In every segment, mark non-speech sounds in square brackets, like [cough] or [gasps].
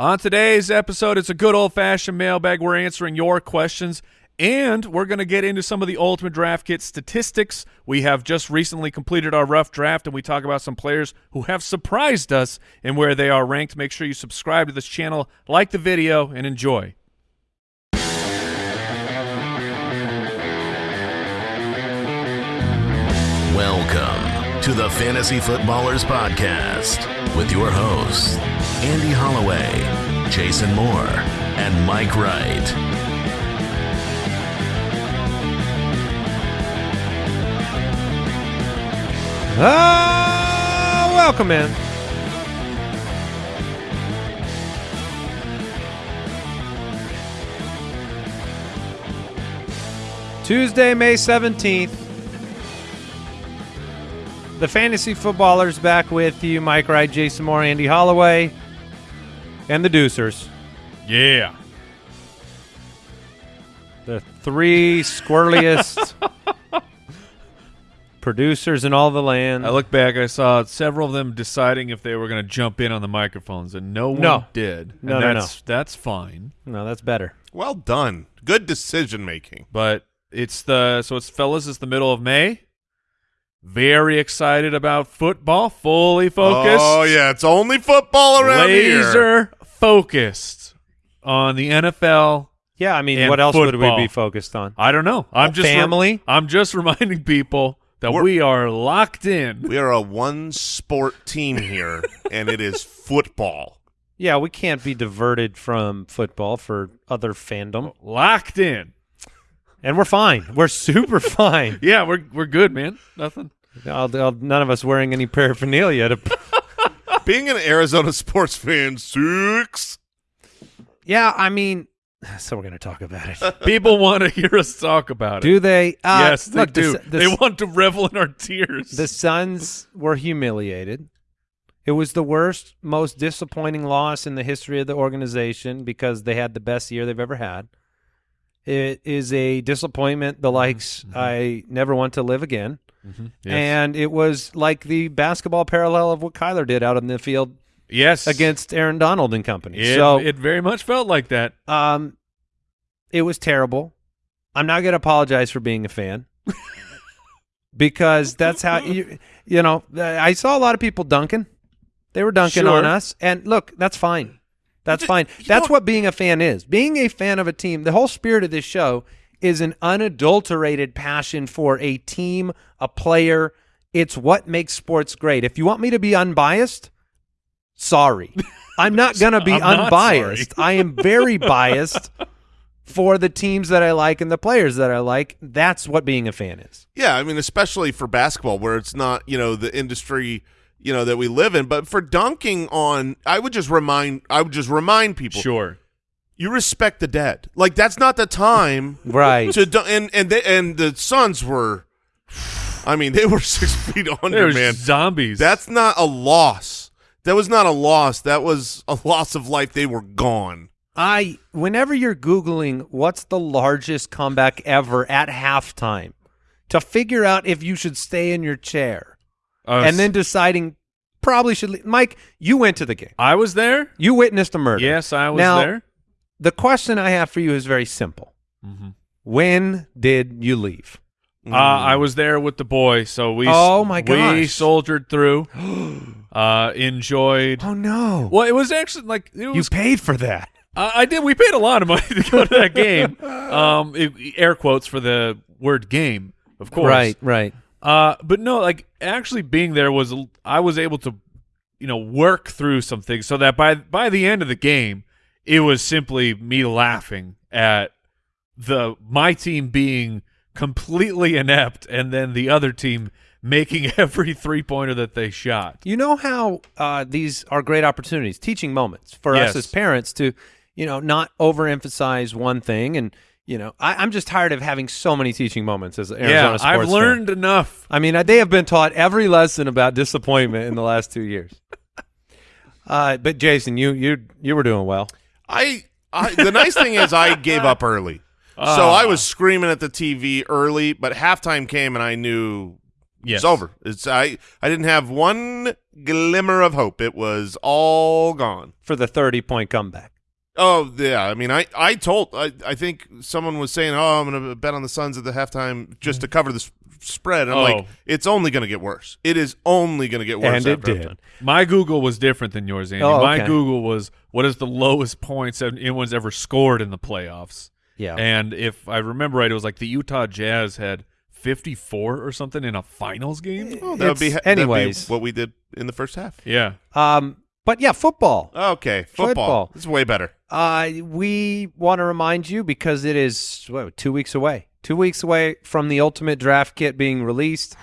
On today's episode, it's a good old-fashioned mailbag. We're answering your questions, and we're going to get into some of the Ultimate Draft Kit statistics. We have just recently completed our rough draft, and we talk about some players who have surprised us and where they are ranked. Make sure you subscribe to this channel, like the video, and enjoy. Welcome to the Fantasy Footballers Podcast with your hosts, Andy Holloway, Jason Moore, and Mike Wright. Ah, welcome in. Tuesday, May 17th. The Fantasy Footballers back with you. Mike Wright, Jason Moore, Andy Holloway, and the Deucers. Yeah. The three squirreliest [laughs] producers in all the land. I look back, I saw several of them deciding if they were going to jump in on the microphones, and no one No. did. No, and no, that's, That's fine. no, that's better. Well done. Good decision making. But it's the so it's fellas, it's the middle of May. Very excited about football, fully focused. Oh yeah, it's only football around here. laser focused on the NFL. Yeah, I mean, And what else would we be focused on? I don't know. I'm just Family? I'm just reminding people that We're- we are locked in. We are a one sport team here, [laughs] and it is football. Yeah, we can't be diverted from football for other fandom, Locked in. and we're fine. We're super [laughs] fine. Yeah, we're we're good, man. Nothing. I'll- I'll- none of us wearing any paraphernalia. To, [laughs] Being an Arizona sports fan sucks. yeah, I mean, [sighs] so we're gonna talk about it. [laughs] People want to hear us talk about it. Do they? Uh, yes, they look, the do. Su- The, they want to revel in our tears. the Suns were humiliated. It was the worst, most disappointing loss in the history of the organization because they had the best year they've ever had. It is a disappointment the likes I never want to live again. Mm-hmm. yes. And it was like the basketball parallel of what Kyler did out in the field yes, against Aaron Donald and company. It, so it very much felt like that. um, it was terrible. I'm not going to apologize for being a fan [laughs] because that's how you you know. I saw a lot of people dunking. They were dunking Sure. on us, and look, that's fine. That's fine. That's what being a fan is. Being a fan of a team. The whole spirit of this show is an unadulterated passion for a team, a player. It's what makes sports great. If you want me to be unbiased, sorry. [laughs] I'm not going to be unbiased. I am very biased for the teams that I like and the players that I like. That's what being a fan is. Yeah, I mean, especially for basketball, where it's not you know the industry you know that we live in, but for dunking on, I would just remind, I would just remind people, Sure. You respect the dead. Like that's not the time Right. to dun- and and they, and the Suns were, I mean, they were [laughs] six feet under, man. zombies. That's not a loss. That was not a loss. That was a loss of life. They were gone. I whenever you're googling what's the largest comeback ever at halftime to figure out if you should stay in your chair Uh, and then deciding probably should leave. Mike, you went to the game. I was there. You witnessed a murder. Yes, I was Now, there. The question I have for you is very simple. Mhm. When did you leave? Uh, I was there with the boy, so we. Oh, my We soldiered through. [gasps] uh, enjoyed. Oh no. Well, it was actually like it you paid for that. I I did. We paid a lot of money [laughs] to go to that game. [laughs] Um, it- air quotes for the word game, of course. Right, right. Uh, but no, like actually being there was I was able to, you know, work through some things so that by by the end of the game, it was simply me laughing at the my team being completely inept and then the other team making [laughs] every three pointer that they shot. You know how uh, these are great opportunities, teaching moments for Yes. us as parents to, you know, not overemphasize one thing. And, you know, I, I'm just tired of having so many teaching moments as an Arizona yeah, sports I've fan. learned enough. I mean, they have been taught every lesson about disappointment in the last two years. [laughs] Uh, but Jason, you you you were doing well. I, I the nice thing is I [laughs] gave up early. so I was screaming at the TV early, but halftime came and I knew Yes. It's over. It's I. I didn't have one glimmer of hope. It was all gone. for the 30 point comeback. Oh yeah, I mean, I I told I I think someone was saying, oh, I'm going to bet on the Suns at the halftime just mm-hmm. to cover the s- spread. And I'm Oh. like, it's only going to get worse. It is only going to get worse. And it did. halftime. My Google was different than yours, Andy. Oh, My. Google was what is the lowest points anyone's ever scored in the playoffs. Yeah. And if I remember right, it was like the Utah Jazz had 54 or something in a finals game. Oh, that would be It's- that'd be anyways. what we did in the first half. Yeah. Um, but yeah, football. Okay, football. Football. It's way better. Uh, we want to remind you because it is what, two weeks away. Two weeks away from the ultimate draft kit being released.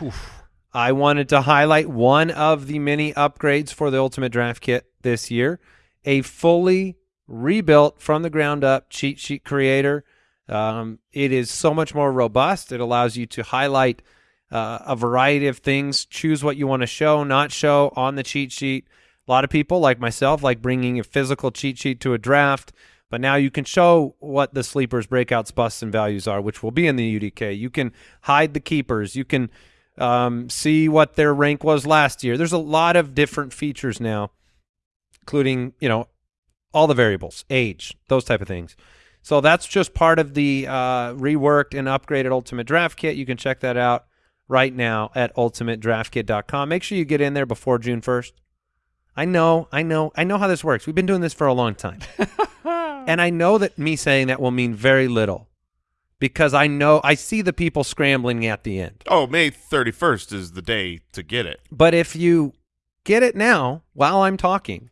I wanted to highlight one of the many upgrades for the ultimate draft kit this year a fully rebuilt from the ground up cheat sheet creator. Um, it is so much more robust. It allows you to highlight uh, a variety of things, choose what you want to show, not show on the cheat sheet. A lot of people, like myself, like bringing a physical cheat sheet to a draft, but now you can show what the sleepers, breakouts, busts, and values are, which will be in the UDK. You can hide the keepers. You can um, see what their rank was last year. There's a lot of different features now, including you know all the variables, age, those type of things. So that's just part of the uh, reworked and upgraded Ultimate Draft Kit. You can check that out right now at ultimatedraftkit.com. Make sure you get in there before June 1st. I know, I know, I know how this works. We've been doing this for a long time. [laughs] and I know that me saying that will mean very little because I know I see the people scrambling at the end. Oh, May 31st is the day to get it. But if you get it now while I'm talking,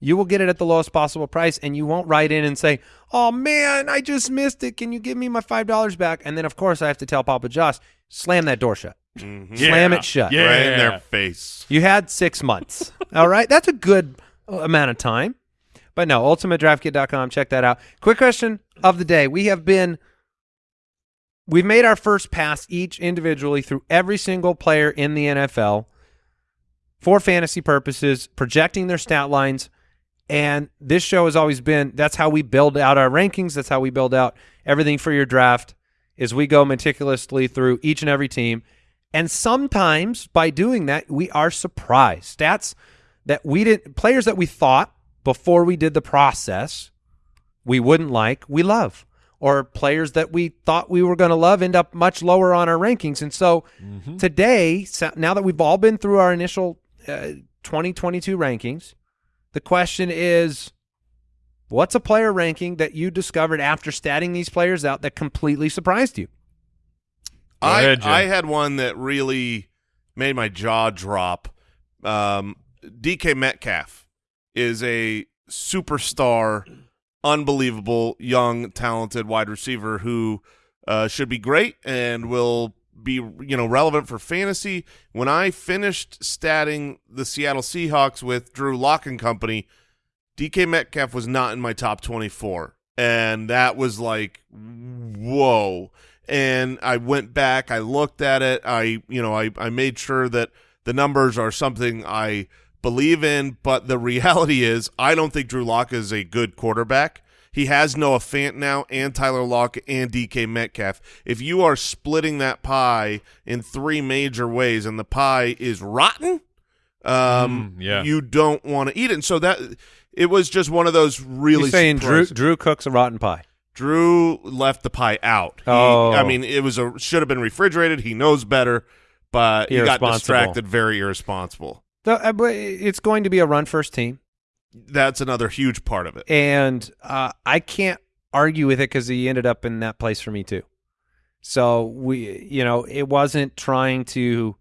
you will get it at the lowest possible price and you won't write in and say, Oh man, I just missed it. Can you give me my five dollars back? And then of course I have to tell Papa Josh, slam that door shut. Mhm. Slam Yeah. it shut. Yeah. Right in their face. You had six months. [laughs] All right. That's a good amount of time. But no, ultimatedraftkit.com. Check that out. Quick question of the day. We have been, we've made our first pass each individually through every single player in the NFL for fantasy purposes, projecting their stat lines. And this show has always been that's how we build out our rankings. That's how we build out everything for your draft is we go meticulously through each and every team. And sometimes by doing that, we are surprised. Stats that we didn't players that we thought before we did the process we wouldn't like, we love. Or players that we thought we were going to love end up much lower on our rankings. And so today, so now that we've all been through our initial uh, 2022 rankings, the question is what's a player ranking that you discovered after statting these players out that completely surprised you? I ahead, I had one that really made my jaw drop. Um, DK Metcalf is a superstar, unbelievable, young, talented wide receiver who uh, should be great and will be you know relevant for fantasy. When I finished statting the Seattle Seahawks with Drew Lock and company, DK Metcalf was not in my top 24. And that was like, whoa. And I went back, I looked at it, I, you know, I, I made sure that the numbers are something I believe in, but the [laughs] reality is I don't think Drew Lock is a good quarterback. He has Noah Fant now and Tyler Lockett and DK Metcalf. If you are splitting that pie in three major ways and the pie is rotten, um, Mm, yeah. you don't want to eat it. And so that it was just one of those really You're saying Drew, Drew cooks a rotten pie. Drew left the pie out. He, Oh. I mean, it was a should have been refrigerated. He knows better, but he got distracted. Very irresponsible. So, uh, but it's going to be a run first team. That's another huge part of it. and uh, I can't argue with it because he ended up in that place for me too. So we, you know, it wasn't trying to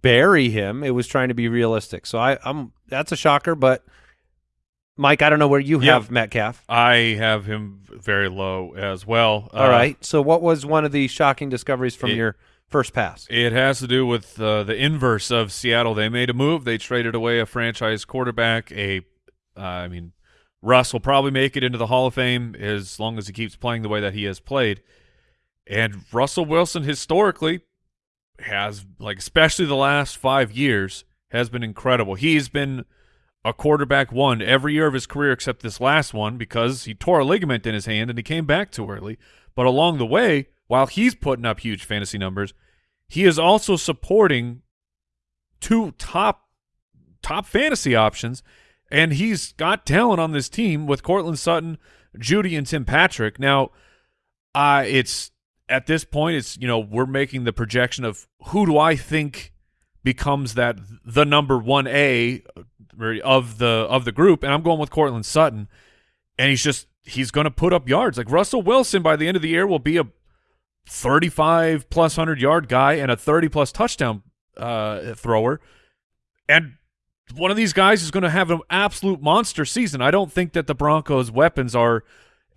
bury him; it was trying to be realistic. So I, I'm that's a shocker, but Mike, I don't know where you Yeah. have Metcalf. I have him very low as well. All Uh, right. So what was one of the shocking discoveries from it- your first pass? It has to do with uh, the inverse of Seattle. They made a move. They traded away a franchise quarterback. A, uh, I mean, Russ will probably make it into the Hall of Fame as long as he keeps playing the way that he has played. And Russell Wilson historically has, like, especially the last five years, has been incredible. He's been a quarterback one every year of his career except this last one because he tore a ligament in his hand and he came back too early. But along the way, while he's putting up huge fantasy numbers, he is also supporting two top top fantasy options, and he's got talent on this team with Courtland Sutton, Jeudy, and Tim Patrick. Now, uh, it's at this point, it's you know we're making the projection of who do I think becomes that the number one A of the of the group, and I'm going with Courtland Sutton, and he's just he's going to put up yards. Like Russell Wilson by the end of the year will be a 35 plus 100 yard guy and a 30 plus touchdown uh, thrower. And one of these guys is going to have an absolute monster season. I don't think that the Broncos' weapons are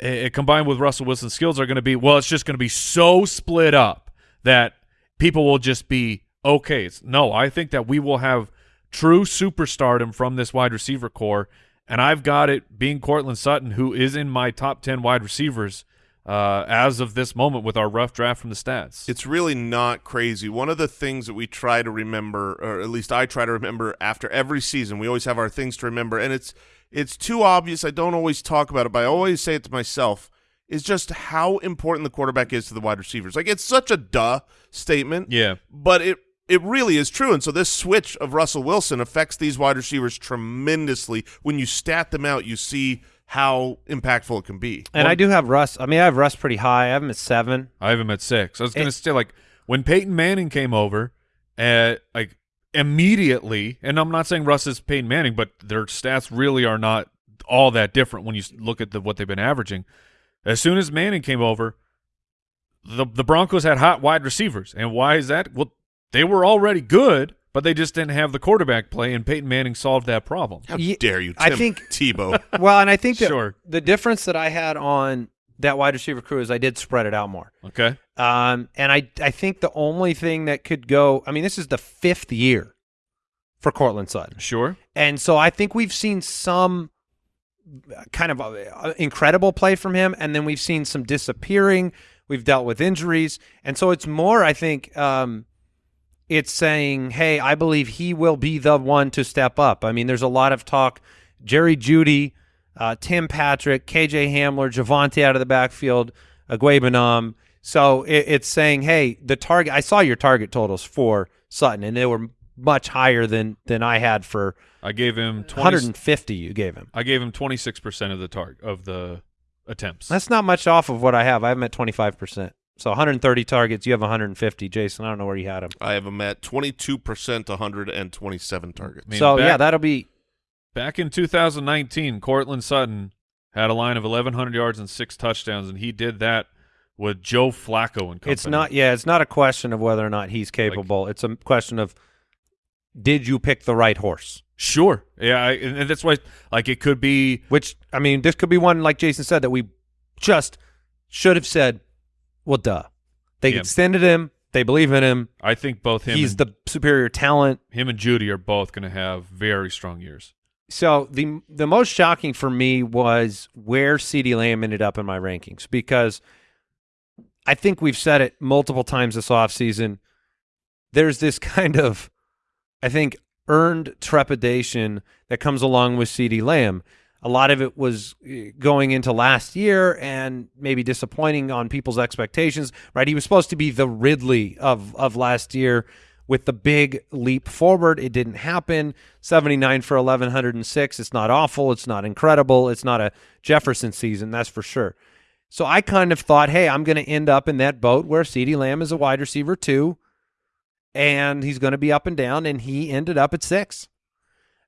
uh, combined with Russell Wilson's skills are going to be well. It's just going to be so split up that people will just be okay. It's, no, I think that we will have true superstardom from this wide receiver core, and I've got it being Courtland Sutton, who is in my top ten wide receivers uh, as of this moment with our rough draft from the stats. It's really not crazy. One of the things that we try to remember, or at least I try to remember after every season, we always have our things to remember, and it's it's too obvious. I don't always talk about it, but I always say it to myself. Is just how important the quarterback is to the wide receivers. Like it's such a duh statement. Yeah. But it it really is true. And so this switch of Russell Wilson affects these wide receivers tremendously. When you stat them out, you see how impactful it can be. And I do have Russ. I mean, I have Russ pretty high. I have him at seven. I have him at six. I was going to say, like, when Peyton Manning came over, uh, like, immediately, and I'm not saying Russ is Peyton Manning, but their stats really are not all that different when you look at the, what they've been averaging. As soon as Manning came over, the the Broncos had hot wide receivers. And why is that? Well, they were already good, but they just didn't have the quarterback play, and Peyton Manning solved that problem. How Ye- dare you, Tim I think- Tebow? [laughs] Well, and I think that Sure. the difference that I had on that wide receiver crew is I did spread it out more. Okay. Um, and I I think the only thing that could go, I mean, this is the fifth year for Courtland Sutton. Sure. And so I think we've seen some kind of uh, incredible play from him, and then we've seen some disappearing. We've dealt with injuries, and so it's more. I think um, it's saying, "Hey, I believe he will be the one to step up." I mean, there's a lot of talk. Jerry Jeudy, uh, Tim Patrick, KJ Hamler, Javonte out of the backfield, Okwuegbunam. So it, it's saying, "Hey, the target." I saw your target totals for Sutton, and they were much higher than than I had for I gave him 20, 150 you gave him. I gave him 26% of the target of the attempts. That's not much off of what I have. I have him at 25%. So 130 targets, you have 150. Jason, I don't know where you had him. I have him at 22%, 127 targets. I mean, so back- yeah, that'll be Back in 2019, Courtland Sutton had a line of 1,100 yards and six touchdowns, and he did that with Joe Flacco and company. it's not yeah, it's not a question of whether or not he's capable. it's a question of did you pick the right horse? Sure. Yeah, I, and and that's why, like, it could be Which I mean, this could be one like Jason said that we just should have said, well duh. They Yeah. extended him, they believe in him. I think both him he's and, the superior talent. him and Jeudy are both going to have very strong years. So the the most shocking for me was where CeeDee Lamb ended up in my rankings because I think we've said it multiple times this offseason. There's this [laughs] kind of I think earned trepidation that comes along with CeeDee Lamb. A lot of it was eh, going into last year and maybe disappointing on people's expectations, right? He was supposed to be the Ridley of of last year with the big leap forward. It didn't happen. 79 for 1106. It's not awful, it's not incredible, it's not a Jefferson season, that's for sure. So I kind of thought, hey, I'm going to end up in that boat where CeeDee Lamb is a wide receiver too, and he's going to be up and down, and he ended up at six.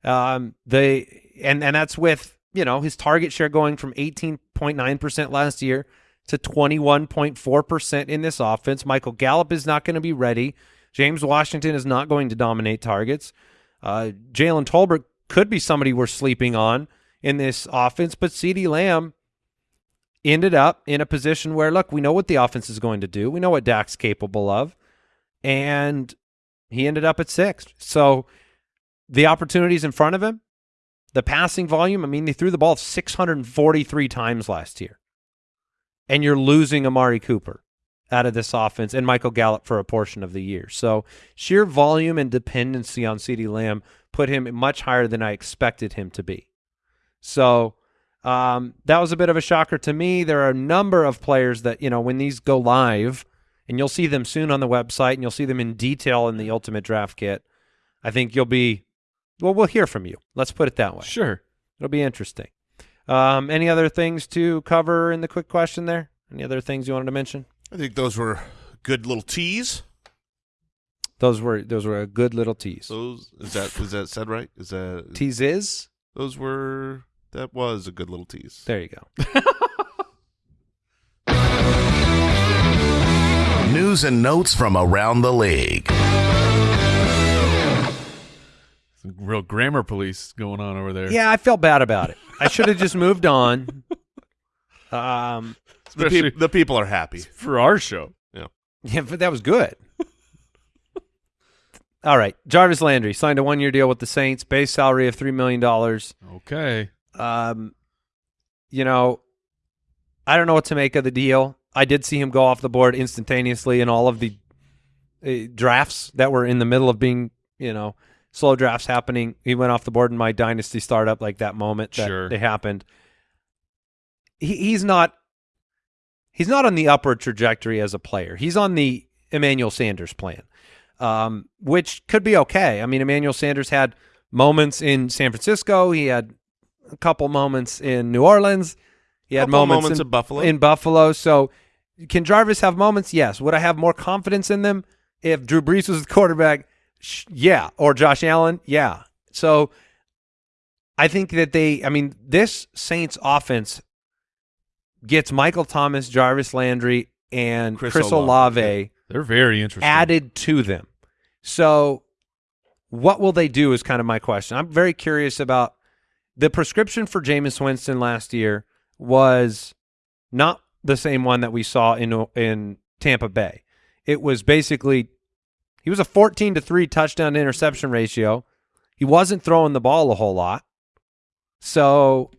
Um, the and and that's with you know his target share going from 18.9 percent last year to 21.4 percent in this offense. Michael Gallup is not going to be ready. James Washington is not going to dominate targets. Uh, Jalen Tolbert could be somebody we're sleeping on in this offense, but CeeDee Lamb ended up in a position where, look, we know what the offense is going to do. We know what Dak's capable of. And he ended up at sixth. So the opportunities in front of him, the passing volume, I mean, they threw the ball 643 times last year. And you're losing Amari Cooper out of this offense and Michael Gallup for a portion of the year. So sheer volume and dependency on CeeDee Lamb put him much higher than I expected him to be. So um, that was a bit of a shocker to me. There are a number of players that, you know, when these go live and you'll see them soon on the website, and you'll see them in detail in the Ultimate Draft Kit. I think you'll be well. We'll hear from you. Let's put it that way. Sure. It'll be interesting. Um, any other things to cover in the quick question there? Any other things you wanted to mention? I think those were good little teas. Those were those were a good little tease. Those is that is that said right? Is that [laughs] Tease is those were that was a good little tease. there. You go. [laughs] News and notes from around the league. Some real grammar police going on over there. Yeah, I felt bad about it. I should have just moved on. [laughs] Um, The, Especially peop- the people are happy. [laughs] for our show. Yeah. Yeah, but that was good. [laughs] All right, Jarvis Landry signed a one-year deal with the Saints, base salary of three million dollars. Okay. Um, you know, I don't know what to make of the deal. I did see him go off the board instantaneously in all of the uh, drafts that were in the middle of being, you know, slow drafts happening. He went off the board in my dynasty startup, like that moment that Sure. they happened. He, he's not. He's not on the upward trajectory as a player. He's on the Emmanuel Sanders plan, um, which could be okay. I mean, Emmanuel Sanders had moments in San Francisco. He had a couple moments in New Orleans. He had moments, moments in, in Buffalo. In Buffalo, so can Jarvis have moments? Yes. Would I have more confidence in them if Drew Brees was the quarterback? Yeah. Or Josh Allen? Yeah. So I think that they. I mean, this Saints offense gets Michael Thomas, Jarvis Landry, and Chris, Chris Olave Olave, They're very interesting. added to them. So, what will they do is kind of my question. I'm very curious about the prescription for Jameis Winston last year was not the same one that we saw in in Tampa Bay. It was basically he was a 14 to 3 touchdown to interception ratio. He wasn't throwing the ball a whole lot. So,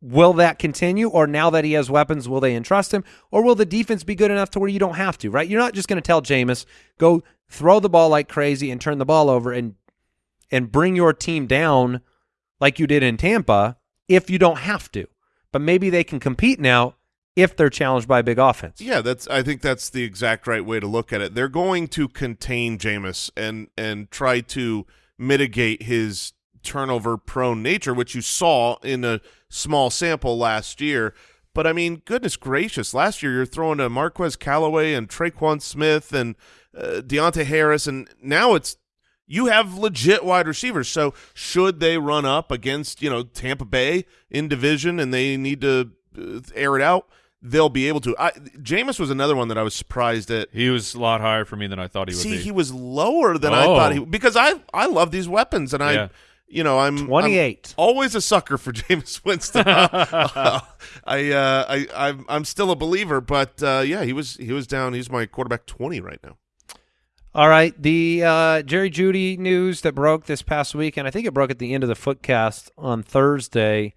will that continue or now that he has weapons will they entrust him or will the defense be good enough to where you don't have to, right? You're not just going to tell Jameis go throw the ball like crazy and turn the ball over and and bring your team down like you did in Tampa if you don't have to. But maybe they can compete now if they're challenged by a big offense. Yeah, that's. I think that's the exact right way to look at it. They're going to contain Jameis and and try to mitigate his turnover-prone nature, which you saw in a small sample last year. But I mean, goodness gracious, last year you're throwing to Marquez Callaway and Tre'Quan Smith and uh, Deonte Harris, and now it's you have legit wide receivers. So should they run up against you know Tampa Bay in division and they need to uh, air it out, they'll be able to. I, Jameis was another one that I was surprised at. He was a lot higher for me than I thought he would See, be. he was lower than I Oh. thought he because I I love these weapons and I. Yeah. You know, I'm I'm 28. always a sucker for [laughs] Jameis Winston. [laughs] [laughs] I, uh, I, I'm, I'm still a believer, but uh, yeah, he was, he was down. He's my quarterback twenty right now. All right, the uh, Jerry Jeudy news that broke this past week, and I think it broke at the end of the Footcast on Thursday.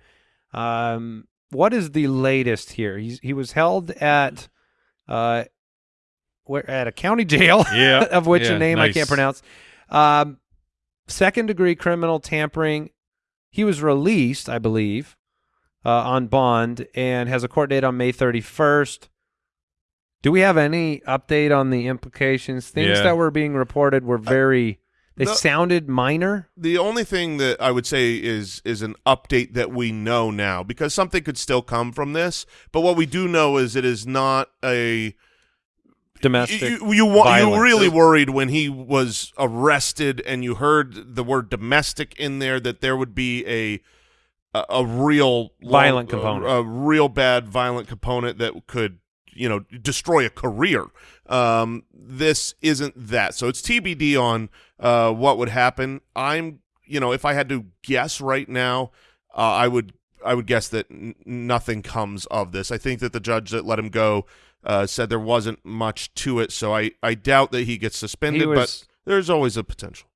Um, what is the latest here? He's, he was held at uh, where at a county jail, [laughs] Yeah, of which yeah, a name I can't pronounce. Um, second degree criminal tampering. He was released, I believe, uh, on bond and has a court date on May 31st. Do we have any update on the implications? Things Yeah. that were being reported were very. They no- sounded minor. The only thing that I would say is is an update that we know now because something could still come from this, but what we do know is it is not a Domestic. You, you, wa- you really worried when he was arrested, and you heard the word domestic in there that there would be a a, a real Violent a- component. a, real bad violent component that could you know destroy a career. Um, this isn't that, so it's TBD on uh, what would happen. I'm you know if I had to guess right now, uh, I would I would guess that n- nothing comes of this. I think that the judge that let him go uh, said there wasn't much to it, so I, I doubt that he gets suspended. He but there's always a potential.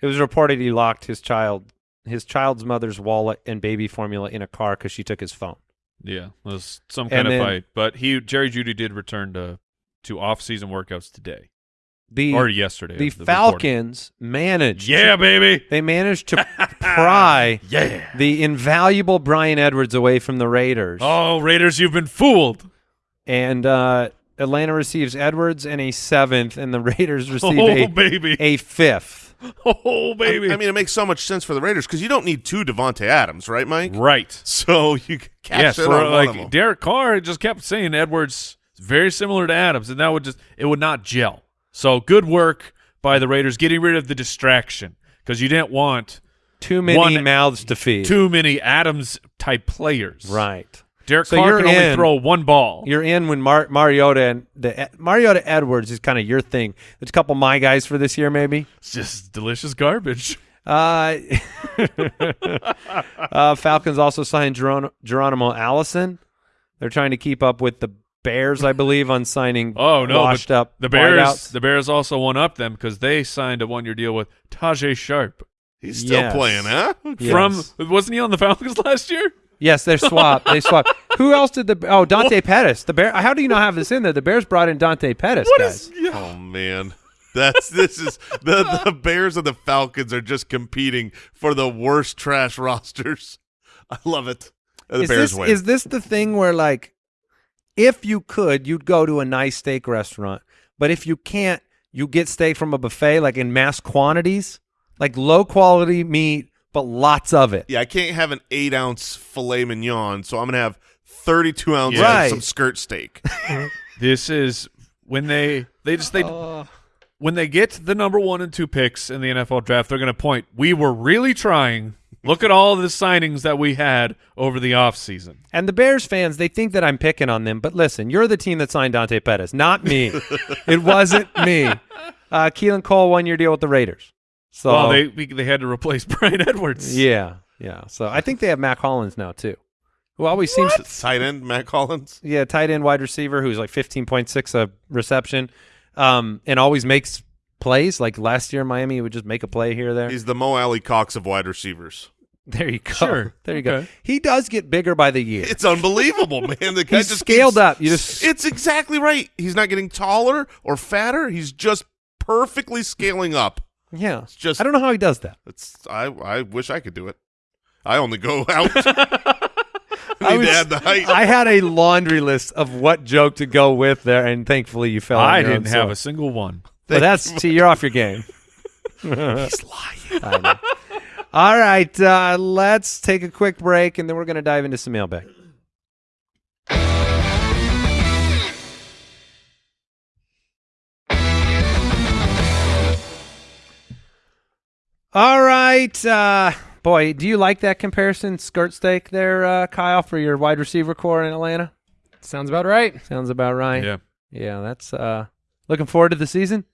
It was reported he locked his child, his child's mother's wallet and baby formula in a car because she took his phone. Yeah, it was some And kind of then- fight. But he Jerry Jeudy did return to to off season workouts today The or yesterday. the the recording. Falcons managed. Yeah, baby. they managed to [laughs] pry Yeah. the invaluable Bryan Edwards away from the Raiders. Oh, Raiders, you've been fooled. And uh, Atlanta receives Edwards and a seventh, and the Raiders [laughs] receive Oh a, baby, a fifth. [laughs] oh baby. I, I mean, it makes so much sense for the Raiders because you don't need two Davante Adams, right, Mike? right. [laughs] So you can cash Yes, in for, on one of them. like Derek Carr just kept saying Edwards is very similar to Adams, and that would just it would not gel. So good work by the Raiders getting rid of the distraction because you didn't want Too many One- mouths to feed. too many Adams type players. Right. Derek So Carr you're can only throw one ball. You're in when Mar- Mariota and the Mariota Edwards is kind of your thing. There's a couple of my guys for this year, maybe. It's just delicious garbage. Uh, [laughs] uh, Falcons also signed Geron- Geronimo Allison. They're trying to keep up with the Bears, I believe, on signing [laughs] Oh no, washed up the Bears. wideouts. The Bears also won up them because they signed a one year deal with Tajae Sharpe He's still Yes. playing, huh? Yes. from wasn't he on the Falcons [laughs] last year? Yes, they're swapped. They swapped. Who else did the? Oh, Dante Pettis. The Bear. How do you not have this in there? The Bears brought in Dante Pettis. What guys. is? Yeah. Oh man. That's this is the the [laughs] Bears and the Falcons are just competing for the worst trash rosters. I love it. The is Bears this, win. Is this the thing where like, if you could, you'd go to a nice steak restaurant, but if you can't, you get steak from a buffet, like in mass quantities, like low quality meat, but lots of it. yeah, I can't have an eight ounce filet mignon, so I'm gonna have thirty two ounces Right. of some skirt steak. [laughs] This is when they they just they when they get the number one and two picks in the NFL draft, they're going to point. We were really trying. Look at all the signings that we had over the offseason. And the Bears fans, they think that I'm picking on them, but listen, you're the team that signed Dante Pettis, not me. [laughs] it wasn't me. Uh, Keelan Cole one year deal with the Raiders. So well, they they had to replace [laughs] Bryan Edwards. yeah, yeah. So I think they have Mack Hollins now too, who always seems to, Tight end Matt Collins. yeah, tight end wide receiver who's like 15.6 a reception, um, and always makes plays. Like last year in Miami, he would just make a play here or there. He's the Mo Alie-Cox of wide receivers. there you go. Sure. [laughs] There you go. He does get bigger by the year. It's unbelievable, man. The guy He's just scaled keeps- up. You just [laughs] It's exactly right. He's not getting taller or fatter. He's just perfectly scaling up. Yeah. it's just- I don't know how he does that. It's I I wish I could do it. I only go [laughs] out. [laughs] I need was- to add the height. I had a laundry list of what joke to go with there, and thankfully you fell. I didn't have a single one. But that's see, you're off your game. [laughs] He's lying. All right, uh, let's take a quick break, and then we're going to dive into some mailbag. All right, uh, boy, do you like that comparison, skirt steak there, uh, Kyle, for your wide receiver core in Atlanta? Sounds about right. Sounds about right. Yeah. yeah. That's uh, looking forward to the season.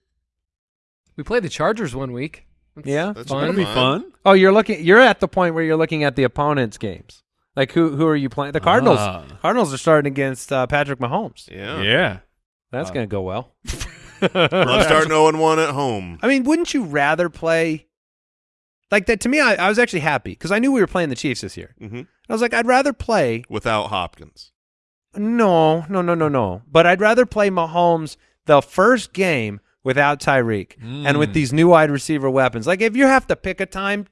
We played the Chargers one week. That's Yeah? That's fun. gonna be fun. Oh, you're looking. You're at the point where you're looking at the opponent's games. Like who? Who are you playing? The Cardinals. Ah. Cardinals are starting against uh, Patrick Mahomes. Yeah. Yeah. That's Uh, going to go well. I'm starting 0 1 at home. I mean, wouldn't you rather play like that? To me, I, I was actually happy because I knew we were playing the Chiefs this year. hmm I was like, I'd rather play. Without Hopkins. No, no, no, no, no. But I'd rather play Mahomes the first game without Tyreek and with Mm. these new wide receiver weapons. Like if you have to pick a time,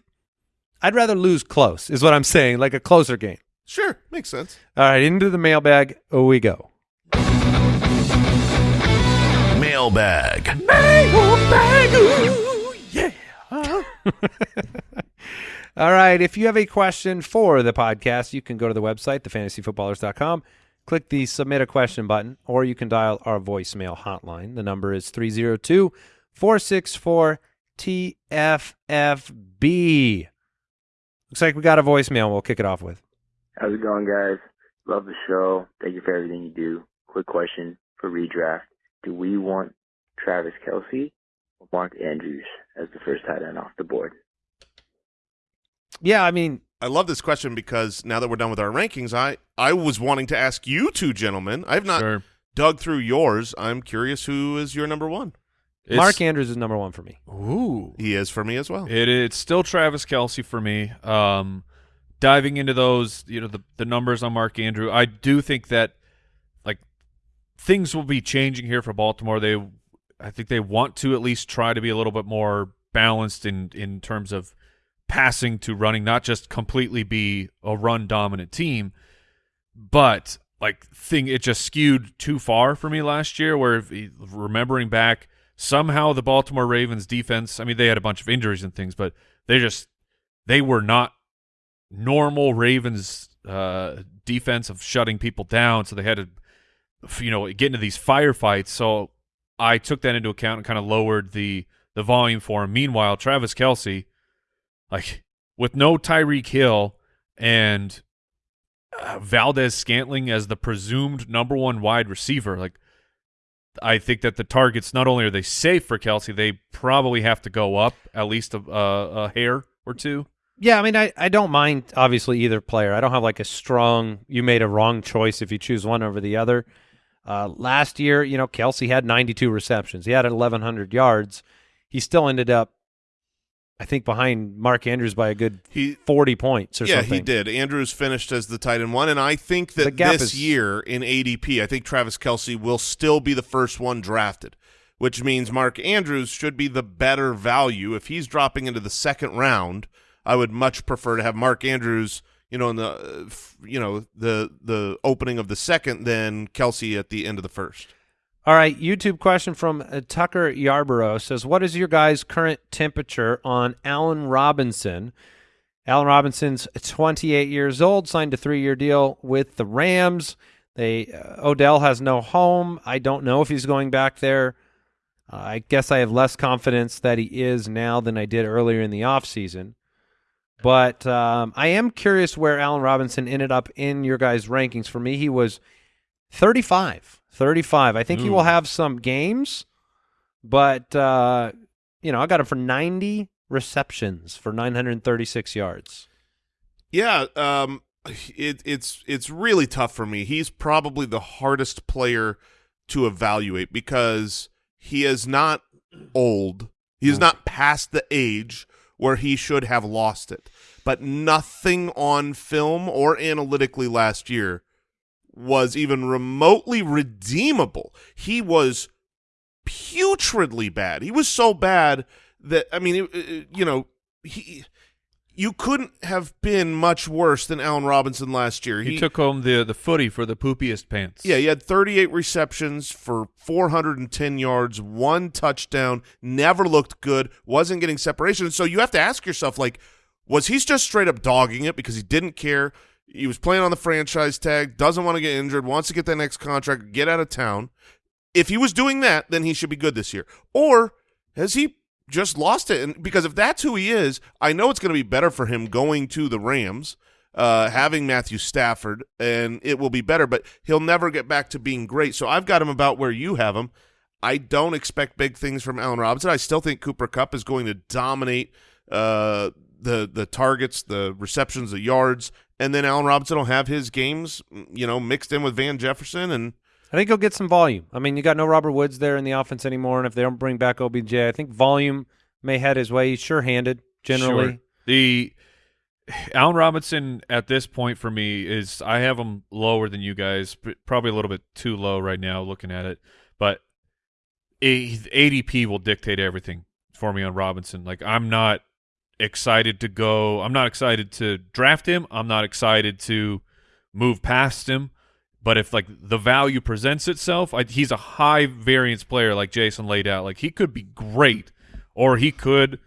I'd rather lose close. Is what I'm saying. Like a closer game. Sure. Makes sense. All right, into the mailbag we go. Mailbag. [laughs] All right, if you have a question for the podcast, you can go to the website, thefantasyfootballers.com, click the submit a question button, or you can dial our voicemail hotline. The number is 302 464 TFFB. Looks like we got a voicemail we'll kick it off with. How's it going, guys? Love the show. Thank you for everything you do. Quick question for redraft. Do we want Travis Kelce Mark Andrews as the first tight end off the board? Yeah, I mean, I love this question because now that we're done with our rankings, I, I was wanting to ask you two gentlemen. I've not Sure. dug through yours. I'm curious who is your number one. It's- Mark Andrews is number one for me. Ooh. He is for me as well. It, it's still Travis Kelce for me. Um, diving into those, you know, the, the numbers on Mark Andrew, I do think that like things will be changing here for Baltimore. They, I think they want to at least try to be a little bit more balanced in in terms of passing to running, not just completely be a run dominant team. But like thing it just skewed too far for me last year. Where remembering back, somehow the Baltimore Ravens defense. I mean, they had a bunch of injuries and things, but they just they were not normal Ravens uh, defense of shutting people down. So they had to, you know, get into these firefights. So I took that into account and kind of lowered the the volume for him. Meanwhile, Travis Kelce, like with no Tyreek Hill and uh, Valdes-Scantling as the presumed number one wide receiver, like I think that the targets not only are they safe for Kelce, they probably have to go up at least a, a, a hair or two. Yeah, I mean, I, I don't mind obviously either player. I don't have like a strong. You made a wrong choice if you choose one over the other. Uh, last year, you know, Kelce had 92 receptions. He had 1,100 yards. He still ended up, I think, behind Mark Andrews by a good He 40 points or something. yeah, something. he did. Andrews finished as the tight end one, and I think that this is- year in ADP, I think Travis Kelce will still be the first one drafted, which means Mark Andrews should be the better value. If he's dropping into the second round, I would much prefer to have Mark Andrews, you know, in the uh, you know the the opening of the second than Kelce at the end of the first. All right, YouTube question from uh, Tucker Yarborough says, "What is your guys' current temperature on Allen Robinson?" Allen Robinson's 28 years old, signed a three-year deal with the Rams. They uh, Odell has no home. I don't know if he's going back there. Uh, I guess I have less confidence that he is now than I did earlier in the offseason. But um, I am curious where Allen Robinson ended up in your guys' rankings. For me, he was 35. 35. I think he will have some games, but uh, you know, I got him for 90 receptions for 936 yards. Yeah, um, it, it's it's really tough for me. He's probably the hardest player to evaluate because he is not old. He is not past the age where he should have lost it. But nothing on film or analytically last year was even remotely redeemable. He was putridly bad. He was so bad that I mean, it, it- you know, he you couldn't have been much worse than Allen Robinson last year. He, took home the the footy for the poopiest pants. yeah, he had 38 receptions for 410 yards, one touchdown, never looked good, wasn't getting separation. So you have to ask yourself, like, was he just straight up dogging it because he didn't care? He was playing on the franchise tag, doesn't want to get injured, wants to get that next contract, get out of town. If he was doing that, then he should be good this year. Or has he just lost it? And because if that's who he is, I know it's going to be better for him going to the Rams, uh, having Matthew Stafford, and it will be better. But he'll never get back to being great. So I've got him about where you have him. I don't expect big things from Allen Robinson. I still think Cooper Kupp is going to dominate uh, the the targets, the receptions, the yards, and then Allen Robinson will have his games, you know, mixed in with Van Jefferson and. I think he'll get some volume. I mean, you got no Robert Woods there in the offense anymore, and if they don't bring back OBJ, I think volume may head his way. He's sure-handed generally. Sure. The Allen Robinson at this point for me is I have him lower than you guys, probably a little bit too low right now looking at it, but ADP will dictate everything for me on Robinson. Like I'm not excited to go. I'm not excited to draft him. I'm not excited to move past him. But if like the value presents itself, I, he's a high variance player, like Jason laid out. Like he could be great, or he could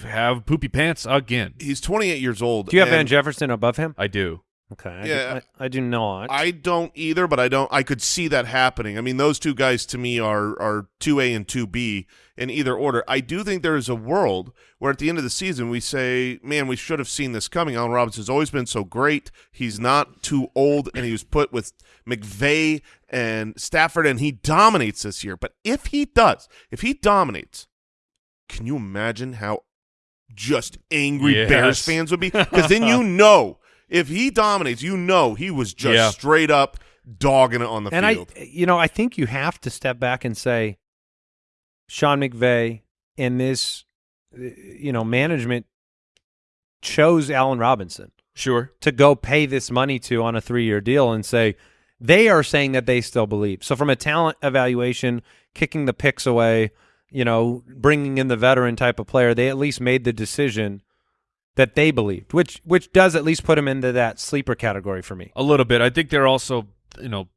have poopy pants again. He's 28 years old. Do you have Van Jefferson above him? I do. Okay. I Yeah. do, I, I do not. I don't either, but I don't. I could see that happening. I mean, those two guys to me are are two A and two B in either order. I do think there is a world where at the end of the season we say, "Man, we should have seen this coming." Allen Robinson's always been so great. He's not too old, and he was put with McVay and Stafford, and he dominates this year. But if he does, if he dominates, can you imagine how just angry Yes. Bears fans would be? [laughs] Because then you know if he dominates, you know he was just Yeah. straight up dogging it on the and field. I, you know, I think you have to step back and say, Sean McVay and this, uh, you know, management chose Allen Robinson Sure. to go pay this money to on a three-year deal and say they are saying that they still believe. So from a talent evaluation, kicking the picks away, you know, bringing in the veteran type of player, they at least made the decision that they believed, which which does at least put him into that sleeper category for me. A little bit. I think they're also, you know,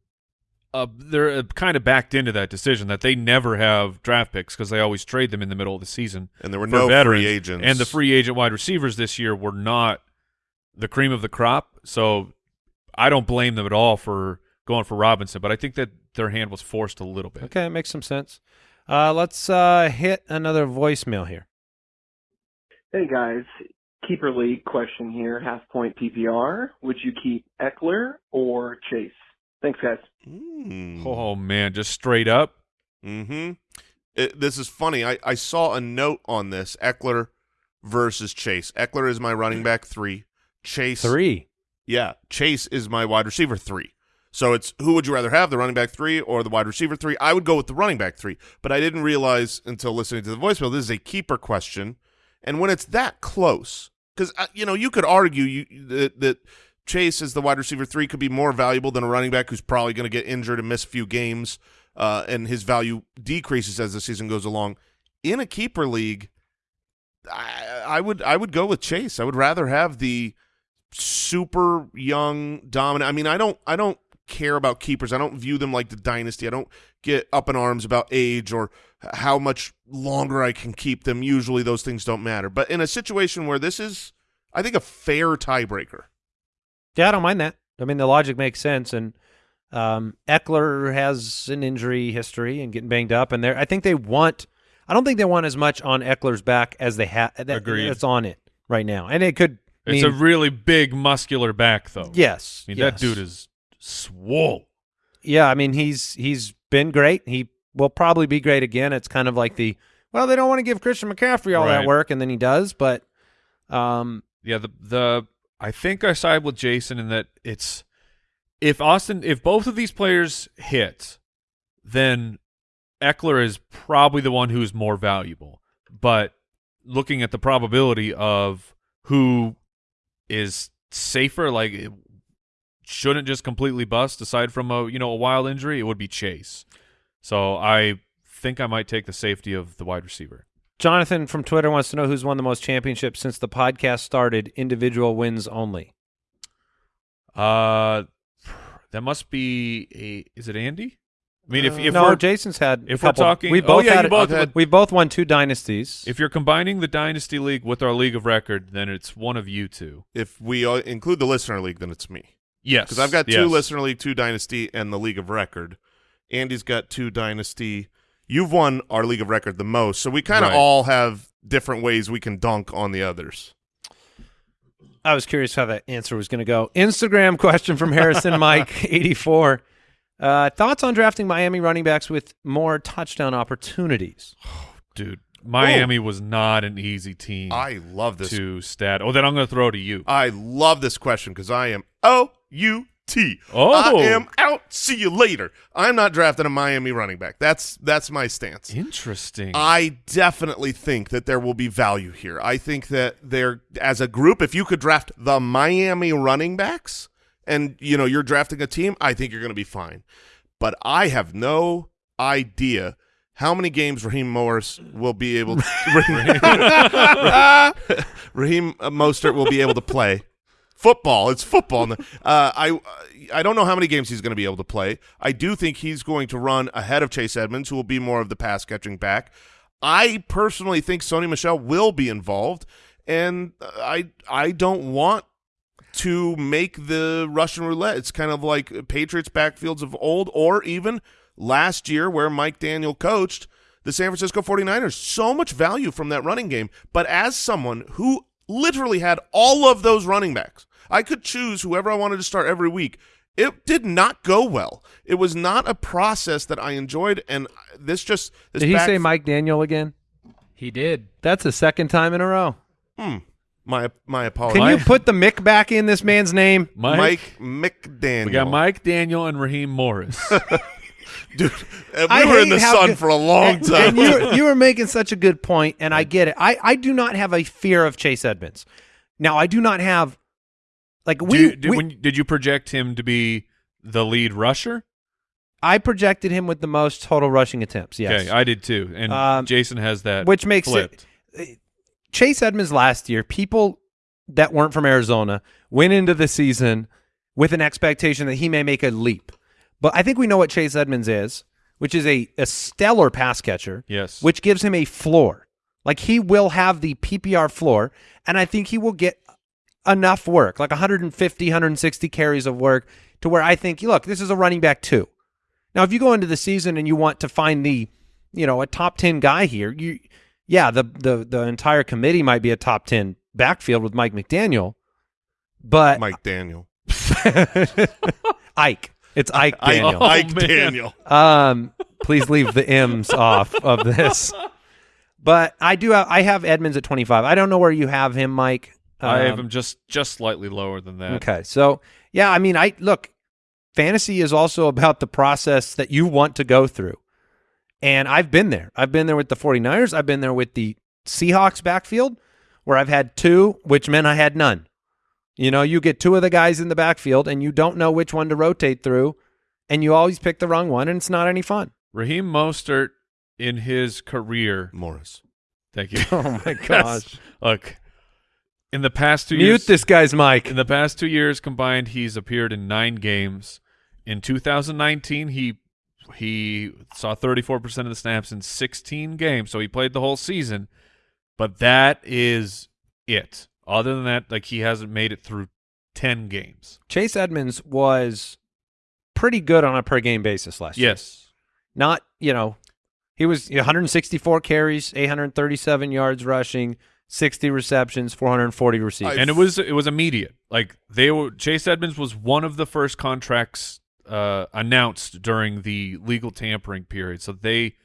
uh, they're uh, kind of backed into that decision that they never have draft picks because they always trade them in the middle of the season. And there were no veterans. free agents. And the free agent wide receivers this year were not the cream of the crop. So I don't blame them at all for going for Robinson, but I think that their hand was forced a little bit. Okay, it makes some sense. Uh, let's uh, hit another voicemail here. Hey guys, keeper league question here. Half point PPR. Would you keep Ekeler or Chase? Thanks, guys. Mm. Oh man, just straight up. Mm-hmm. It, this is funny. I, I saw a note on this. Ekeler versus Chase. Ekeler is my running back three. Chase Three. Yeah, Chase is my wide receiver three. So it's who would you rather have, the running back three or the wide receiver three? I would go with the running back three, but I didn't realize until listening to the voicemail this is a keeper question, and when it's that close, because uh, you know you could argue you that, that Chase as the wide receiver three could be more valuable than a running back who's probably going to get injured and miss a few games, uh, and his value decreases as the season goes along. In a keeper league, I, I would I would go with Chase. I would rather have the super young dominant. I mean, I don't I don't care about keepers. I don't view them like the dynasty. I don't get up in arms about age or how much longer I can keep them. Usually those things don't matter. But in a situation where this is I think a fair tiebreaker. Yeah, I don't mind that. I mean, the logic makes sense, and um, Ekeler has an injury history and getting banged up, and they I think they want. I don't think they want as much on Ekeler's back as they have. That, Agreed. That's on it right now, and it could. It's mean, a really big muscular back though. yes. I mean yes. that dude is swole. Yeah, I mean he's he's been great. He will probably be great again. It's kind of like the well, they don't want to give Christian McCaffrey all that work, and then he does. But um, Yeah, the the I think I side with Jason in that it's if Austin if both of these players hit, then Ekeler is probably the one who's more valuable. But looking at the probability of who is safer, like it shouldn't just completely bust aside from a you know a wild injury, it would be Chase. So I think I might take the safety of the wide receiver. Jonathan from Twitter wants to know who's won the most championships since the podcast started. Individual wins only. Uh, that must be a. Is it Andy? I mean, if if no, we're Jason's had. a if we're couple- talking- we oh, both yeah, had you both I've had- we both won two dynasties. if you're combining the dynasty league with our league of record, then it's one of you two. If we uh, include the listener league, then it's me. Yes, Because I've got two yes. listener league, two dynasty, and the league of record. Andy's got two dynasty. You've won our league of record the most, so we kind of Right. all have different ways we can dunk on the others. I was curious how that answer was going to go. Instagram question from Harrison [laughs] Mike eighty four. Uh, thoughts on drafting Miami running backs with more touchdown opportunities? [sighs] dude. Miami was not an easy team I love this. to stat. Oh, then I'm going to throw to you. I love this question because I am O U T. Oh. I am out. See you later. I'm not drafting a Miami running back. That's that's my stance. Interesting. I definitely think that there will be value here. I think that they're as a group, if you could draft the Miami running backs and you know you're drafting a team, I think you're going to be fine. But I have no idea how many games Raheem Morris will be able to [laughs] [laughs] Raheem Mostert will be able to play football. It's football. Uh, I I don't know how many games he's going to be able to play. I do think he's going to run ahead of Chase Edmonds, who will be more of the pass catching back. I personally think Sony Michel will be involved, and I I don't want to make the Russian roulette. It's kind of like Patriots backfields of old, or even last year where Mike Daniel coached the San Francisco 49ers. So much value from that running game. But as someone who literally had all of those running backs, I could choose whoever I wanted to start every week. It did not go well. It was not a process that I enjoyed, and this just this Did he back- say Mike Daniel again? He did. That's the second time in a row. Hmm. My my apologies. Can you put the Mick back in this man's name? Mike, Mike McDaniel? we got Mike Daniel and Raheem Morris. [laughs] Dude, uh, I we were in the sun good- for a long time. And you, you were making such a good point, and I get it. I, I do not have a fear of Chase Edmonds. Now, I do not have like we, you- did, we- when, did you project him to be the lead rusher? I projected him with the most total rushing attempts. Yes, Okay, I did too. And Um, Jason has that which makes flipped. it Chase Edmonds last year. People that weren't from Arizona went into the season with an expectation that he may make a leap. But I think we know what Chase Edmonds is, which is a, a stellar pass catcher, Yes. which gives him a floor. Like he will have the PPR floor, and I think he will get enough work, like 150, 160 carries of work, to where I think, look, this is a running back too. Now, if you go into the season and you want to find the, you know, a top 10 guy here, you, yeah, the the the entire committee might be a top 10 backfield with Mike McDaniel, but Mike Daniel. [laughs] Ike. It's Ike Ike, Daniel. Oh, Ike man. Daniel. Um, please leave the M's [laughs] off of this. But I do. Have, I have Edmonds at 25. I don't know where you have him, Mike. I have Um, him just just slightly lower than that. Okay, so yeah, I mean, I look. Fantasy is also about the process that you want to go through, and I've been there. I've been there with the 49ers. I've been there with the Seahawks backfield, where I've had two, which meant I had none. You know, you get two of the guys in the backfield, and you don't know which one to rotate through, and you always pick the wrong one, and it's not any fun. Raheem Mostert in his career. Morris. Thank you. [laughs] Oh my [laughs] gosh! Look, in the past two Mute years, this guy's mic. in the past two years combined, he's appeared in nine games. In 2019, he he saw 34 percent of the snaps in 16 games, so he played the whole season. But that is it. Other than that, like he hasn't made it through 10 games. Chase Edmonds was pretty good on a per game basis last year. Yes, Not, you know, he was 164 carries, 837 yards rushing, 60 receptions, 440 receiving. and it was it was immediate. Like they were Chase Edmonds was one of the first contracts uh, announced during the legal tampering period, so they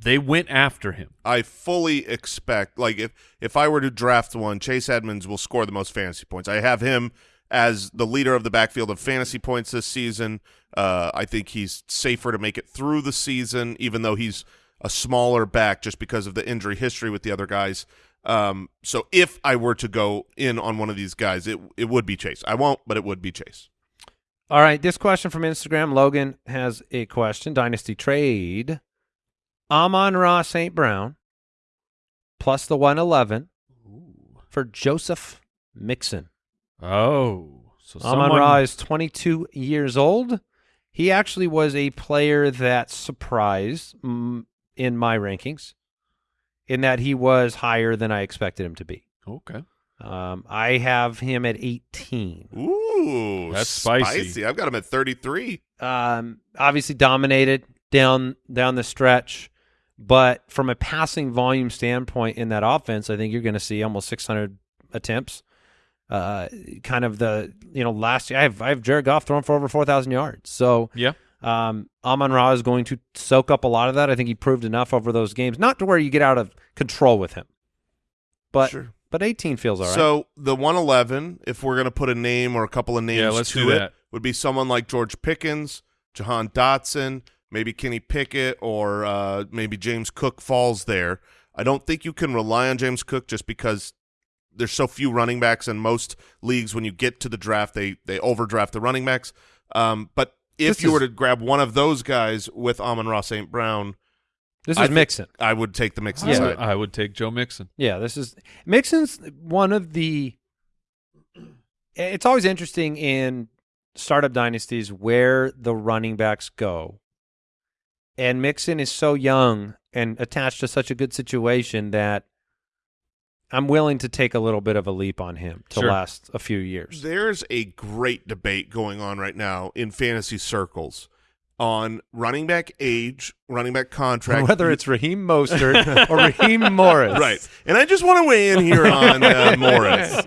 they went after him. I fully expect, like, if if I were to draft one, Chase Edmonds will score the most fantasy points. I have him as the leader of the backfield of fantasy points this season. Uh, I think he's safer to make it through the season, even though he's a smaller back just because of the injury history with the other guys. Um, so if I were to go in on one of these guys, it it would be Chase. I won't, but it would be Chase. All right, this question from Instagram. Logan has a question. Dynasty trade. Amon Ra St. Brown plus the 111 for Joseph Mixon. Oh, so Amon someone Ra is 22 years old. He actually was a player that surprised in my rankings in that he was higher than I expected him to be. okay. Um, I have him at 18. Ooh, That's spicy. I've got him at thirty three. Um, obviously dominated down down the stretch, but from a passing volume standpoint in that offense, I think you're going to see almost 600 attempts. Uh, kind of the you know last year I have I have Jared Goff thrown for over 4,000 yards. So Yeah. um, Amon Ra is going to soak up a lot of that. I think he proved enough over those games, not to where you get out of control with him, but Sure. but 18 feels all right. So the 111, if we're going to put a name or a couple of names Yeah, let's to do it, that. would be someone like George Pickens, Jahan Dotson, maybe Kenny Pickett, or uh, maybe James Cook falls there. I don't think you can rely on James Cook just because there's so few running backs in most leagues. When you get to the draft, they they overdraft the running backs. Um, but if This you were to grab one of those guys with Amon Ross St. Brown, this I is thi- Mixon. I would take the Mixon Yeah. side. I would take Joe Mixon. Yeah, this is Mixon's one of the. It's always interesting in startup dynasties where the running backs go, and Mixon is so young and attached to such a good situation that I'm willing to take a little bit of a leap on him to Sure. last a few years. There's a great debate going on right now in fantasy circles on running back age, running back contract. [laughs] Whether it's Raheem Mostert [laughs] or Raheem Morris, right, and I just want to weigh in here on uh, [laughs] Morris.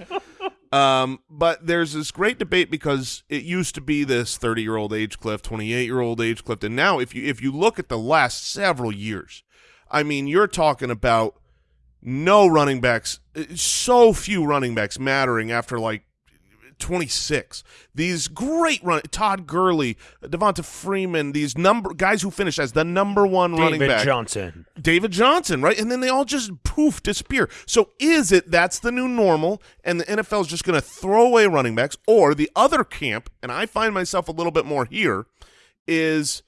Um, but there's this great debate because it used to be this 30 year old age cliff, 28 year old age cliff, and now if you if you look at the last several years, I mean, you're talking about no running backs, uh, so few running backs mattering after like 26. These great run, Todd Gurley, Devonta Freeman, these number guys who finished as the number one running back. David. Johnson. David Johnson, right? And then they all just poof disappear. So is it that's the new normal and the NFL is just going to throw away running backs or the other camp and I find myself a little bit more here is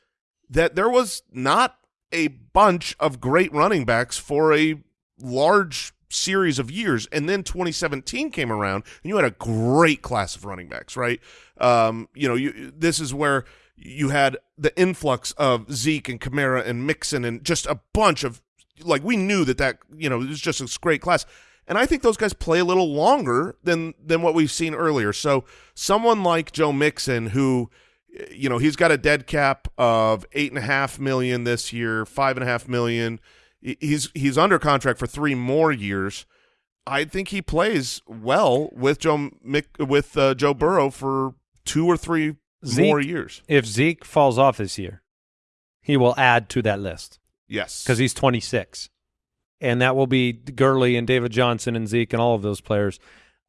that there was not a bunch of great running backs for a large series of years, and then 2017 came around, and you had a great class of running backs, right? Um, you know, you this is where you had the influx of Zeke and Kamara and Mixon and just a bunch of like we knew that that you know it was just a great class. And I think those guys play a little longer than than what we've seen earlier. So someone like Joe Mixon, who you know he's got a dead cap of eight and a half million this year, five and a half million. He's he's under contract for three more years. I think he plays well with Joe Mick, with uh, Joe Burrow for two or three Zeke- more years. If Zeke falls off this year, he will add to that list Yes, because he's 26, and that will be Gurley and David Johnson and Zeke and all of those players.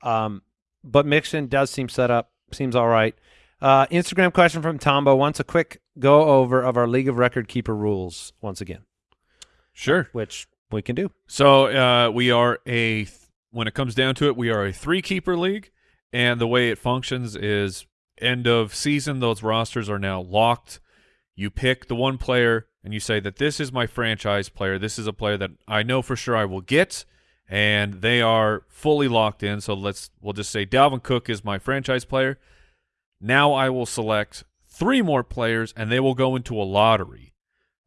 Um, but Mixon does seem set up, seems all right. Uh, Instagram question from Tombo wants a quick go over of our League of Record Keeper rules once again, Sure. which we can do. So uh, we are a when it comes down to it, we are a three keeper league, and the way it functions is end of season. Those rosters are now locked. You pick the one player, and you say that this is my franchise player. This is a player that I know for sure I will get, and they are fully locked in. So let's we'll just say Dalvin Cook is my franchise player. Now I will select three more players, and they will go into a lottery,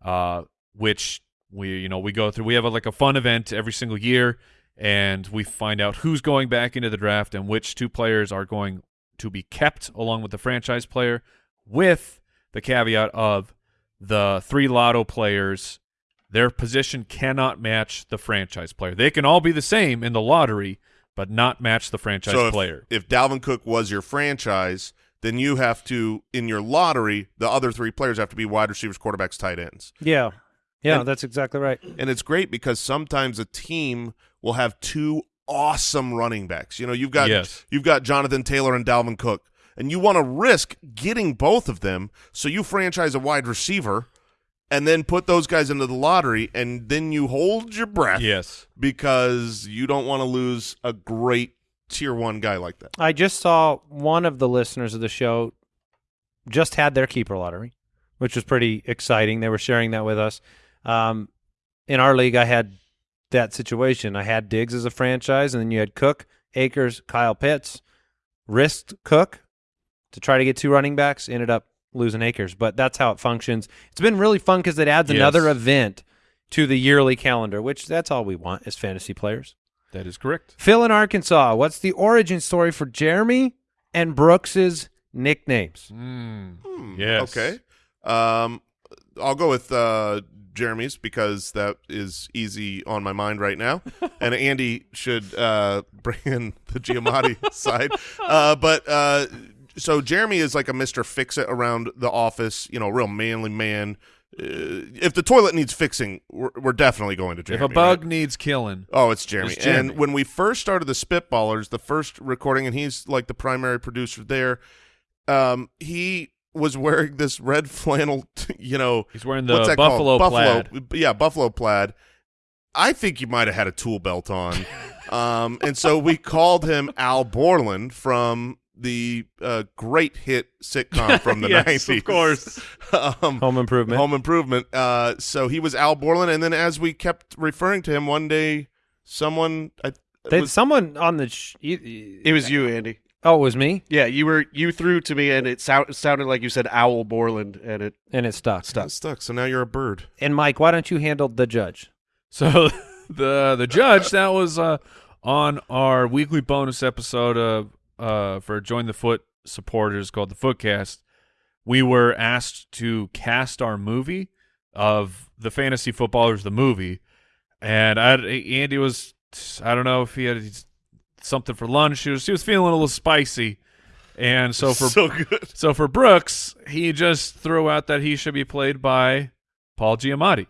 uh, which we you know we go through. We have a, like a fun event every single year, and we find out who's going back into the draft and which two players are going to be kept along with the franchise player, with the caveat of the three lotto players. Their position cannot match the franchise player. They can all be the same in the lottery, but not match the franchise so if, player. if Dalvin Cook was your franchise, then you have to in your lottery, the other three players have to be wide receivers, quarterbacks, tight ends. Yeah, yeah, And- that's exactly right. And it's great because sometimes a team will have two awesome running backs. You know, you've got Yes. you've got Jonathan Taylor and Dalvin Cook, and you want to risk getting both of them, so you franchise a wide receiver and then put those guys into the lottery and then you hold your breath Yes. because you don't want to lose a great tier 1 guy like that. I just saw one of the listeners of the show just had their keeper lottery, which was pretty exciting. They were sharing that with us. Um, in our league, I had that situation. I had Diggs as a franchise, and then you had Cook, Akers, Kyle Pitts. Risked Cook to try to get two running backs, ended up losing Akers, but that's how it functions. It's been really fun because it adds Yes. another event to the yearly calendar, which that's all we want as fantasy players. That is correct. Phil in Arkansas, what's the origin story for Jeremy and Brooks's nicknames? Mm. Yes. Okay. Um, I'll go with uh, Jeremy's because that is easy on my mind right now, [laughs] and Andy should uh, [laughs] bring in the Giamatti [laughs] side. Uh, but uh, so Jeremy is like a Mister Fix It around the office. You know, real manly man. Uh, if the toilet needs fixing, we're, we're definitely going to Jeremy. if a bug right? needs killing, Oh, it's Jeremy. It's Jeremy. And when we first started the Spitballers, the first recording, and he's like the primary producer there, um, he was wearing this red [laughs] flannel, you know, he's wearing the what's that buffalo, called? plaid. Buffalo, yeah, buffalo plaid. I think you might have had a tool belt on, [laughs] um, and so we called him Al Borland from the uh, great hit sitcom [laughs] from the Yes, nineties, of course. um, Home Improvement. Home Improvement. Uh, so he was Al Borland, and then as we kept referring to him, one day someone I, They, was, someone on the sh- It was you, Andy. Oh, it was me, Yeah, you were you threw to me, and it, sound, it sounded like you said Owl Borland, and it and it stuck. stuck. stuck. So now you're a bird. And Mike, why don't you handle the judge? So [laughs] the the judge that was uh, on our weekly bonus episode of uh, for Join the Foot supporters called the Footcast. We were asked to cast our movie of the fantasy footballers, the movie, and I, Andy was I don't know if he had something for lunch. She was he was feeling a little spicy, and so for [laughs] so good. so for Brooks, he just threw out that he should be played by Paul Giamatti.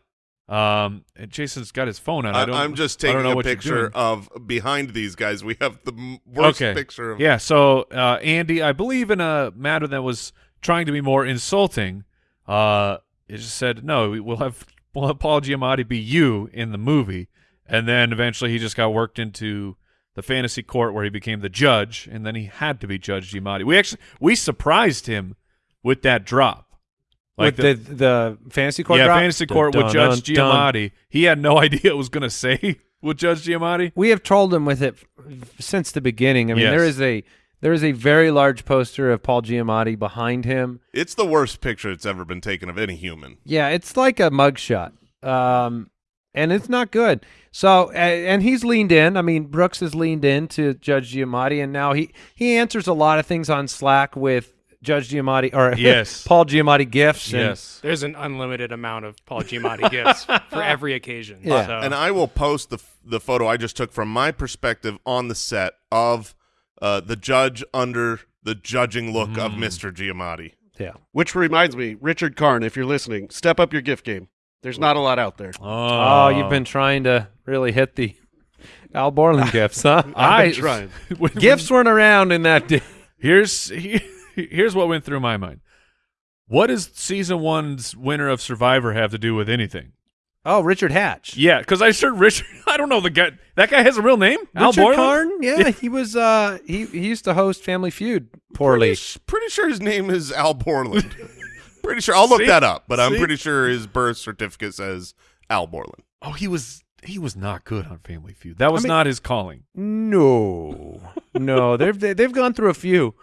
Um, and Jason's got his phone on. I I, don't, I'm just taking a picture of behind these guys. We have the worst Okay. picture of Yeah, so uh, Andy, I believe in a matter that was trying to be more insulting. Uh, it just said no. we- We'll have we'll have Paul Giamatti be you in the movie, and then eventually he just got worked into the fantasy court where he became the judge, and then he had to be Judge Giamatti. We actually we surprised him with that drop. With the, the fantasy court yeah, drop? fantasy court with Dun, Judge dun, dun. Giamatti. He had no [laughs] idea it was going to say with Judge Giamatti? We have trolled him with it f- since the beginning. I mean, Yes. there is a there is a very large poster of Paul Giamatti behind him. It's the worst picture that's ever been taken of any human. Yeah, it's like a mugshot, um, and it's not good. So, and he's leaned in. I mean, Brooks has leaned in to Judge Giamatti, and now he he answers a lot of things on Slack with Judge Giamatti or [laughs] Yes. Paul Giamatti gifts. and- Yes. There's an unlimited amount of Paul Giamatti [laughs] gifts for every occasion. Yeah. So. And I will post the the photo I just took from my perspective on the set of uh, the judge under the judging look of Mr. Giamatti. yeah. Which reminds me, Richard Karn, if you're listening, step up your gift game. There's not a lot out there. Oh, you've been trying to really hit the Al Borland gifts, huh? [laughs] I've been trying. [laughs] When- Gifts weren't around in that day. Here's here's what went through my mind. What does season one's winner of Survivor have to do with anything? Oh, Richard Hatch. Yeah, because I sure Richard. [laughs] I don't know the guy. That guy has a real name. Al Richard Borland? Karn? Yeah, he was. Uh, he he used to host Family Feud poorly. Pretty, pretty sure his name is Al Borland. Pretty sure. I'll look See? that up, but I'm See? pretty sure his birth certificate says Al Borland. Oh, he was he was not good on Family Feud. That was mean- not his calling. No, no, [laughs] they've they- they've gone through a few.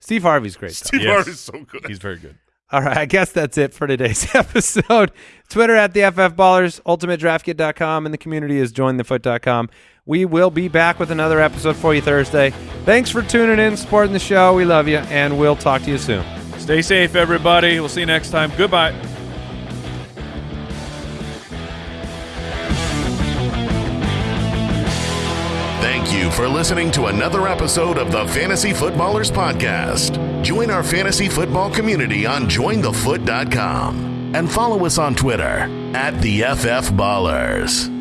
Steve Harvey's great. though. Steve Yes. Harvey's so good. He's very good. All right, I guess that's it for today's [laughs] episode. Twitter at the FF Ballers, ultimatedraftkit.com, and the community is jointhefoot.com. We will be back with another episode for you Thursday. Thanks for tuning in, supporting the show. We love you, and we'll talk to you soon. Stay safe, everybody. We'll see you next time. Goodbye. Thank you for listening to another episode of the Fantasy Footballers Podcast. Join our fantasy football community on jointhefoot.com and follow us on Twitter at the FF Ballers.